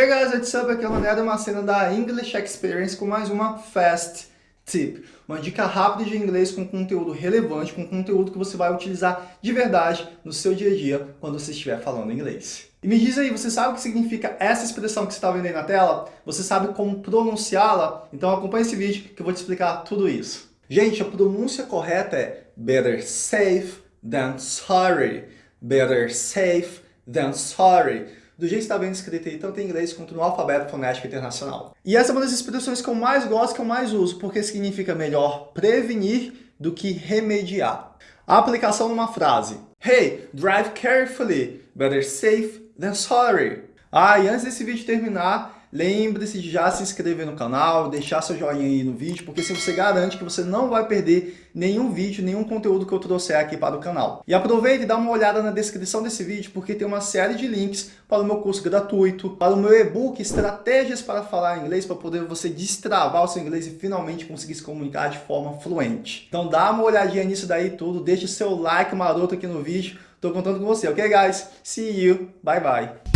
Hey guys, what's up? Aqui é o Mané uma cena da English Experience com mais uma Fast Tip. Uma dica rápida de inglês com conteúdo relevante, com conteúdo que você vai utilizar de verdade no seu dia a dia quando você estiver falando inglês. E me diz aí, você sabe o que significa essa expressão que você está vendo aí na tela? Você sabe como pronunciá-la? Então acompanhe esse vídeo que eu vou te explicar tudo isso. Gente, a pronúncia correta é better safe than sorry. Better safe than sorry do jeito que está bem escrito aí, tanto em inglês quanto no alfabeto fonético internacional. E essa é uma das expressões que eu mais gosto, que eu mais uso, porque significa melhor prevenir do que remediar. A aplicação numa frase. Hey, drive carefully, better safe than sorry. Ah, e antes desse vídeo terminar, Lembre-se de já se inscrever no canal, deixar seu joinha aí no vídeo, porque se você garante que você não vai perder nenhum vídeo, nenhum conteúdo que eu trouxer aqui para o canal. E aproveite e dá uma olhada na descrição desse vídeo, porque tem uma série de links para o meu curso gratuito, para o meu e-book Estratégias para Falar Inglês, para poder você destravar o seu inglês e finalmente conseguir se comunicar de forma fluente. Então dá uma olhadinha nisso daí tudo, deixe seu like maroto aqui no vídeo, tô contando com você, ok guys? See you, bye bye!